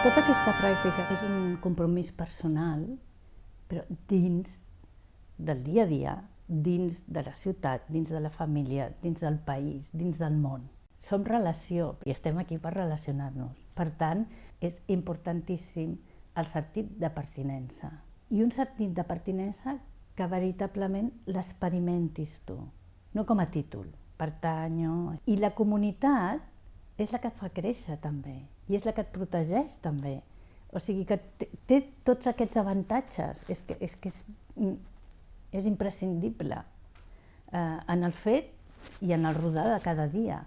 Aquesta pràctica és un compromís personal, però dins del dia a dia, dins de la ciutat, dins de la família, dins del país, dins del món. Som relació i estem aquí per relacionar-nos. Per tant, és importantíssim el sentit de pertinença. I un sentit de pertinença que veritablement l'experimentis tu, no com a títol, pertanyo... I la comunitat és la que et fa créixer també, i és la que et protegeix també. O sigui que té tots aquests avantatges, és que és, que és, és imprescindible eh, en el fet i en el rodar de cada dia.